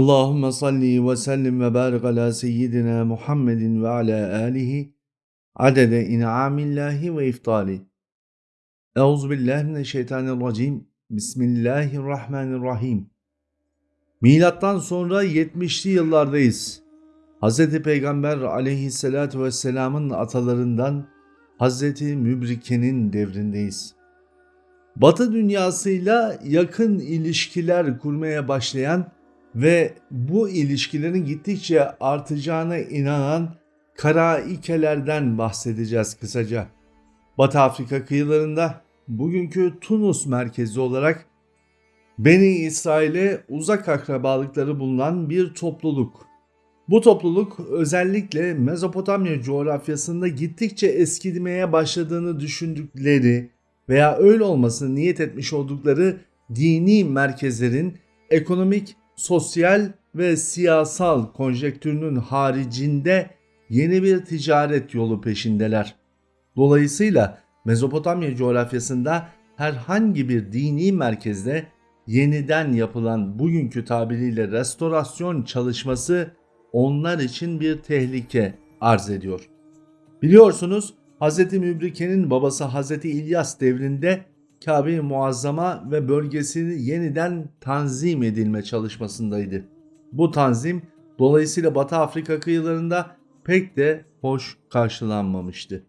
Allahümme salli ve sellim ve barik ala seyyidina Muhammedin ve ala alihi adede in'amillahi ve iftali. Euzubillahimineşşeytanirracim. Bismillahirrahmanirrahim. Milattan sonra 70'li yıllardayız. Hz. Peygamber aleyhissalatu vesselamın atalarından Hz. Mübrike'nin devrindeyiz. Batı dünyasıyla yakın ilişkiler kurmaya başlayan ve bu ilişkilerin gittikçe artacağına inanan Karaikelerden bahsedeceğiz kısaca. Batı Afrika kıyılarında bugünkü Tunus merkezi olarak Beni İsrail'e uzak akrabalıkları bulunan bir topluluk. Bu topluluk özellikle Mezopotamya coğrafyasında gittikçe eskimeye başladığını düşündükleri veya öyle olmasını niyet etmiş oldukları dini merkezlerin ekonomik sosyal ve siyasal konjektürünün haricinde yeni bir ticaret yolu peşindeler. Dolayısıyla Mezopotamya coğrafyasında herhangi bir dini merkezde yeniden yapılan bugünkü tabiriyle restorasyon çalışması onlar için bir tehlike arz ediyor. Biliyorsunuz Hz. Mübrike'nin babası Hz. İlyas devrinde Kabe-i Muazzama ve bölgesini yeniden tanzim edilme çalışmasındaydı. Bu tanzim dolayısıyla Batı Afrika kıyılarında pek de hoş karşılanmamıştı.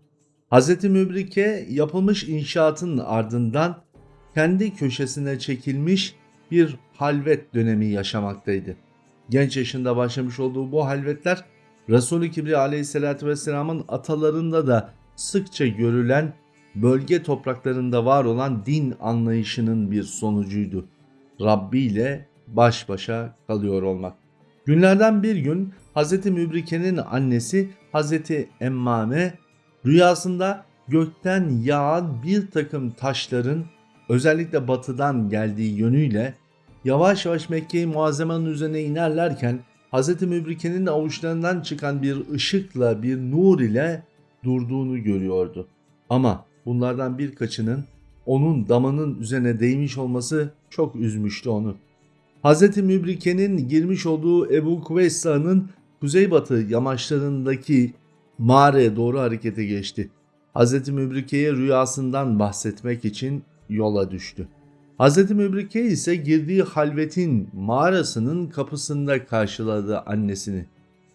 Hz. Mübrike yapılmış inşaatın ardından kendi köşesine çekilmiş bir halvet dönemi yaşamaktaydı. Genç yaşında başlamış olduğu bu halvetler Resul-i Kibri aleyhissalatü vesselamın atalarında da sıkça görülen bölge topraklarında var olan din anlayışının bir sonucuydu. Rabbi ile baş başa kalıyor olmak. Günlerden bir gün Hz. Mübrike'nin annesi Hz. Emmame rüyasında gökten yağan bir takım taşların özellikle batıdan geldiği yönüyle yavaş yavaş Mekke-i üzerine inerlerken Hz. Mübrike'nin avuçlarından çıkan bir ışıkla bir nur ile durduğunu görüyordu. Ama bunlardan birkaçının onun damanın üzerine değmiş olması çok üzmüştü onu. Hz. Mübrike'nin girmiş olduğu Ebu Kuveyssa'nın kuzeybatı yamaçlarındaki mağaraya doğru harekete geçti. Hz. Mübrike'ye rüyasından bahsetmek için yola düştü. Hz. Mübrike ise girdiği halvetin mağarasının kapısında karşıladı annesini.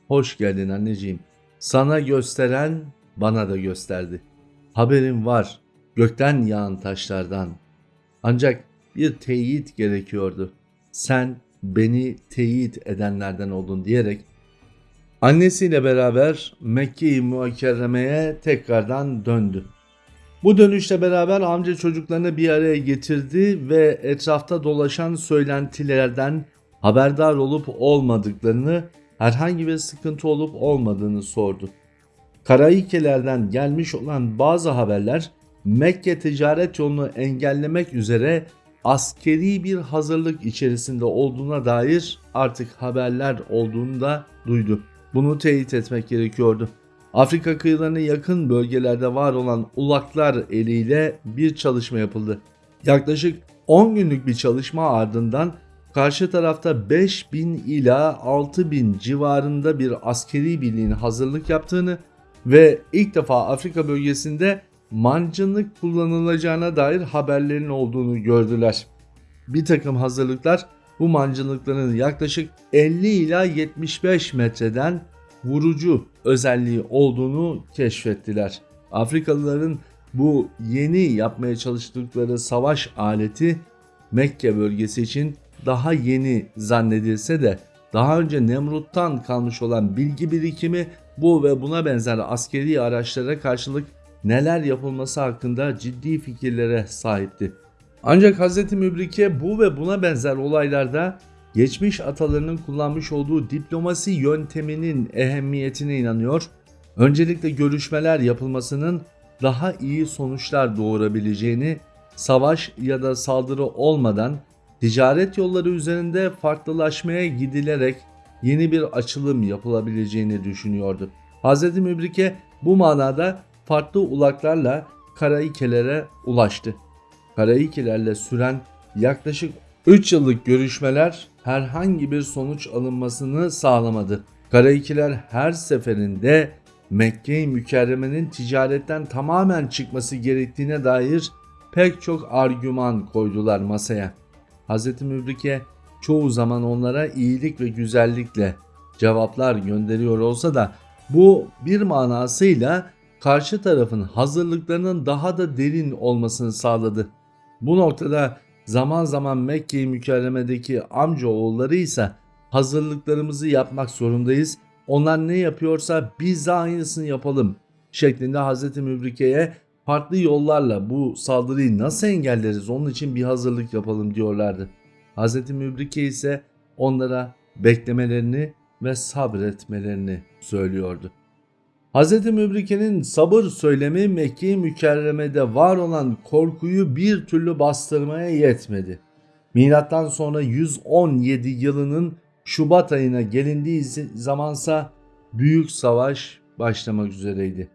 Hoş geldin anneciğim. Sana gösteren bana da gösterdi. Haberim var gökten yağan taşlardan. Ancak bir teyit gerekiyordu. Sen beni teyit edenlerden oldun diyerek annesiyle beraber Mekke-i Mukerreme'ye tekrardan döndü. Bu dönüşle beraber amca çocuklarını bir araya getirdi ve etrafta dolaşan söylentilerden haberdar olup olmadıklarını, herhangi bir sıkıntı olup olmadığını sordu. Karaikelerden gelmiş olan bazı haberler Mekke ticaret yolunu engellemek üzere askeri bir hazırlık içerisinde olduğuna dair artık haberler olduğunu da duydu. Bunu teyit etmek gerekiyordu. Afrika kıyılarına yakın bölgelerde var olan ulaklar eliyle bir çalışma yapıldı. Yaklaşık 10 günlük bir çalışma ardından karşı tarafta 5000 ila 6000 civarında bir askeri birliğin hazırlık yaptığını ve ilk defa Afrika bölgesinde mancınık kullanılacağına dair haberlerin olduğunu gördüler. Bir takım hazırlıklar bu mancınıkların yaklaşık 50 ila 75 metreden vurucu özelliği olduğunu keşfettiler. Afrikalıların bu yeni yapmaya çalıştıkları savaş aleti Mekke bölgesi için daha yeni zannedilse de daha önce Nemrut'tan kalmış olan bilgi birikimi bu ve buna benzer askeri araçlara karşılık neler yapılması hakkında ciddi fikirlere sahipti. Ancak Hz. Mübrike bu ve buna benzer olaylarda geçmiş atalarının kullanmış olduğu diplomasi yönteminin ehemmiyetine inanıyor. Öncelikle görüşmeler yapılmasının daha iyi sonuçlar doğurabileceğini, savaş ya da saldırı olmadan ticaret yolları üzerinde farklılaşmaya gidilerek yeni bir açılım yapılabileceğini düşünüyordu. Hz. Mübrike bu manada farklı ulaklarla Karaikelere ulaştı. Karaikilerle süren yaklaşık 3 yıllık görüşmeler herhangi bir sonuç alınmasını sağlamadı. Karayikiler her seferinde Mekke-i Mükerreme'nin ticaretten tamamen çıkması gerektiğine dair pek çok argüman koydular masaya. Hz. Mübrike çoğu zaman onlara iyilik ve güzellikle cevaplar gönderiyor olsa da bu bir manasıyla karşı tarafın hazırlıklarının daha da derin olmasını sağladı. Bu noktada zaman zaman Mekke-i Mükerreme'deki amca oğulları ise hazırlıklarımızı yapmak zorundayız. Onlar ne yapıyorsa biz de aynısını yapalım şeklinde Hz. Mübrike'ye farklı yollarla bu saldırıyı nasıl engelleriz onun için bir hazırlık yapalım diyorlardı. Hz. Mübrike ise onlara beklemelerini ve sabretmelerini söylüyordu. Hz. Mübrike'nin sabır söylemi Mekke-i Mükerreme'de var olan korkuyu bir türlü bastırmaya yetmedi. Milattan sonra 117 yılının Şubat ayına gelindiği zamansa büyük savaş başlamak üzereydi.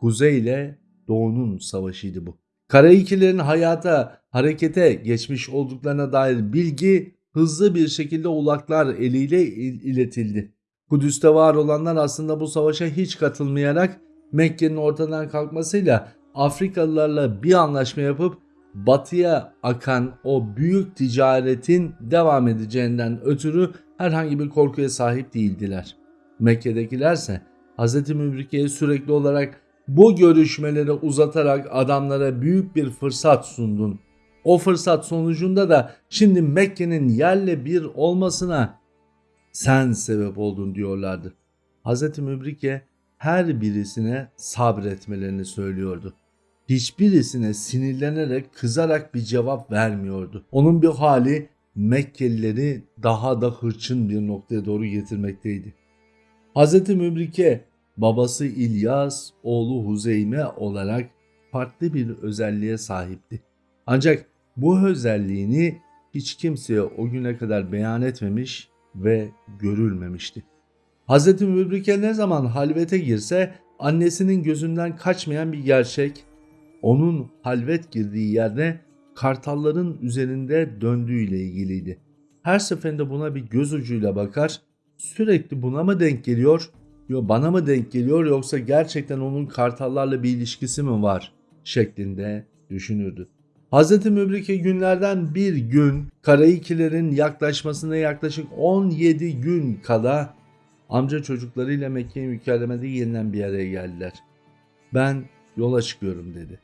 Kuzey ile Doğu'nun savaşıydı bu. Karayikilerin hayata, harekete geçmiş olduklarına dair bilgi hızlı bir şekilde ulaklar eliyle iletildi. Kudüs'te var olanlar aslında bu savaşa hiç katılmayarak Mekke'nin ortadan kalkmasıyla Afrikalılarla bir anlaşma yapıp batıya akan o büyük ticaretin devam edeceğinden ötürü herhangi bir korkuya sahip değildiler. Mekke'dekilerse Hz. Mübrike'ye sürekli olarak bu görüşmeleri uzatarak adamlara büyük bir fırsat sundun. O fırsat sonucunda da şimdi Mekke'nin yerle bir olmasına sen sebep oldun diyorlardı. Hz. Mübrike her birisine sabretmelerini söylüyordu. Hiçbirisine sinirlenerek kızarak bir cevap vermiyordu. Onun bir hali Mekkelileri daha da hırçın bir noktaya doğru getirmekteydi. Hz. Mübrike babası İlyas, oğlu Huzeyme olarak farklı bir özelliğe sahipti. Ancak bu özelliğini hiç kimseye o güne kadar beyan etmemiş ve görülmemişti. Hz. Mübrike ne zaman halvete girse annesinin gözünden kaçmayan bir gerçek, onun halvet girdiği yerde kartalların üzerinde döndüğüyle ilgiliydi. Her seferinde buna bir göz ucuyla bakar, sürekli buna mı denk geliyor, yo bana mı denk geliyor yoksa gerçekten onun kartallarla bir ilişkisi mi var şeklinde düşünürdü. Hz. Mübrike günlerden bir gün Karayikilerin yaklaşmasına yaklaşık 17 gün kala amca çocuklarıyla Mekke-i Mükerreme'de yeniden bir araya geldiler. Ben yola çıkıyorum dedi.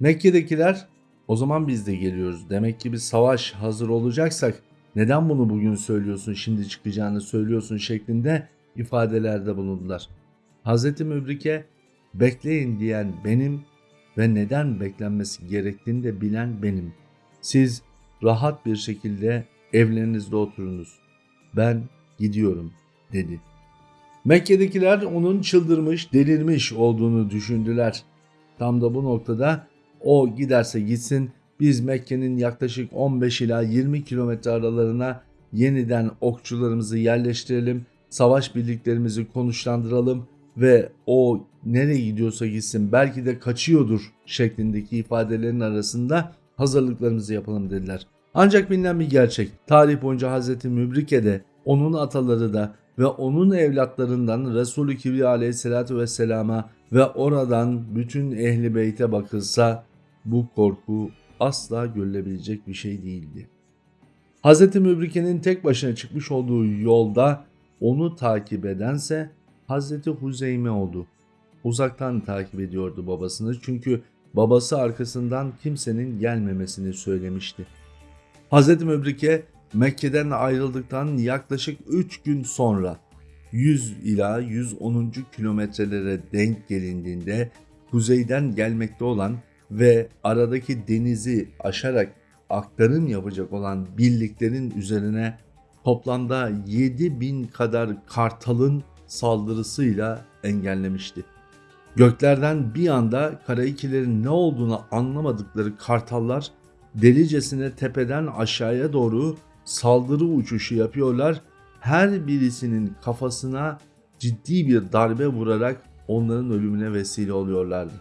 Mekke'dekiler o zaman biz de geliyoruz. Demek ki bir savaş hazır olacaksak neden bunu bugün söylüyorsun şimdi çıkacağını söylüyorsun şeklinde ifadelerde bulundular. Hz. Mübrike bekleyin diyen benim ve neden beklenmesi gerektiğini de bilen benim. Siz rahat bir şekilde evlerinizde oturunuz. Ben gidiyorum dedi. Mekke'dekiler onun çıldırmış, delirmiş olduğunu düşündüler. Tam da bu noktada o giderse gitsin biz Mekke'nin yaklaşık 15 ila 20 kilometre aralarına yeniden okçularımızı yerleştirelim, savaş birliklerimizi konuşlandıralım ve o nereye gidiyorsa gitsin belki de kaçıyordur şeklindeki ifadelerin arasında hazırlıklarımızı yapalım dediler. Ancak bilinen bir gerçek tarih boyunca Hz. Mübrike de onun ataları da ve onun evlatlarından Resulü Kibriya aleyhissalatü vesselama ve oradan bütün ehli beyte bakılsa bu korku asla görülebilecek bir şey değildi. Hz. Mübrike'nin tek başına çıkmış olduğu yolda onu takip edense Hazreti Huzeyme oldu. Uzaktan takip ediyordu babasını çünkü babası arkasından kimsenin gelmemesini söylemişti. Hazreti Mübrike Mekke'den ayrıldıktan yaklaşık 3 gün sonra 100 ila 110. kilometrelere denk gelindiğinde kuzeyden gelmekte olan ve aradaki denizi aşarak aktarım yapacak olan birliklerin üzerine toplamda 7000 kadar kartalın saldırısıyla engellemişti. Göklerden bir anda Karayikilerin ne olduğunu anlamadıkları kartallar delicesine tepeden aşağıya doğru saldırı uçuşu yapıyorlar. Her birisinin kafasına ciddi bir darbe vurarak onların ölümüne vesile oluyorlardı.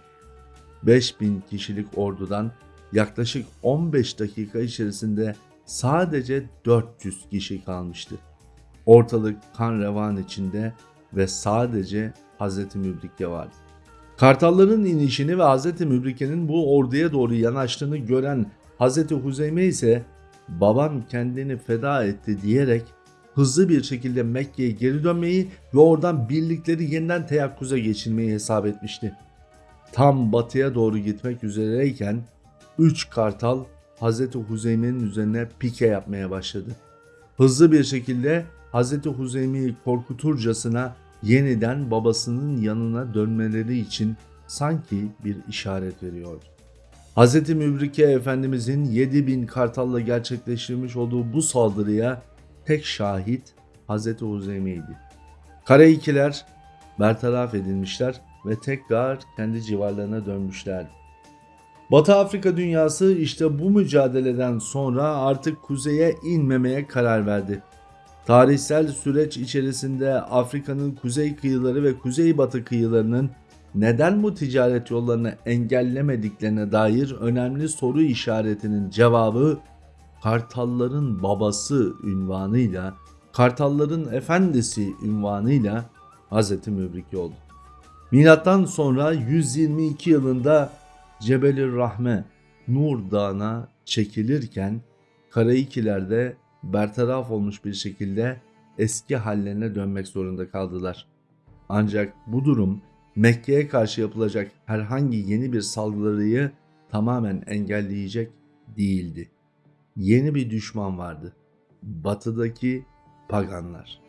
5000 kişilik ordudan yaklaşık 15 dakika içerisinde sadece 400 kişi kalmıştı. Ortalık kan revan içinde ve sadece Hz. Mübrike vardı. Kartalların inişini ve Hz. Mübrike'nin bu orduya doğru yanaştığını gören Hz. Huzeyme ise babam kendini feda etti diyerek hızlı bir şekilde Mekke'ye geri dönmeyi ve oradan birlikleri yeniden teyakkuza geçirmeyi hesap etmişti. Tam batıya doğru gitmek üzereyken 3 kartal Hz. Huzeyme'nin üzerine pike yapmaya başladı. Hızlı bir şekilde Hz. Huzeyme'yi korkuturcasına yeniden babasının yanına dönmeleri için sanki bir işaret veriyordu. Hz. Mübrike Efendimizin 7000 kartalla gerçekleştirmiş olduğu bu saldırıya tek şahit Hz. Huzeyme'ydi. Kara ikiler bertaraf edilmişler ve tekrar kendi civarlarına dönmüşlerdi. Batı Afrika dünyası işte bu mücadeleden sonra artık kuzeye inmemeye karar verdi. Tarihsel süreç içerisinde Afrika'nın kuzey kıyıları ve kuzeybatı kıyılarının neden bu ticaret yollarını engellemediklerine dair önemli soru işaretinin cevabı Kartalların babası ünvanıyla, Kartalların efendisi ünvanıyla Hz. Mübrike oldu. Milattan sonra 122 yılında Cebeli Rahme Nur Dağı'na çekilirken Karaikiler'de bertaraf olmuş bir şekilde eski hallerine dönmek zorunda kaldılar. Ancak bu durum Mekke'ye karşı yapılacak herhangi yeni bir saldırıyı tamamen engelleyecek değildi. Yeni bir düşman vardı. Batıdaki paganlar.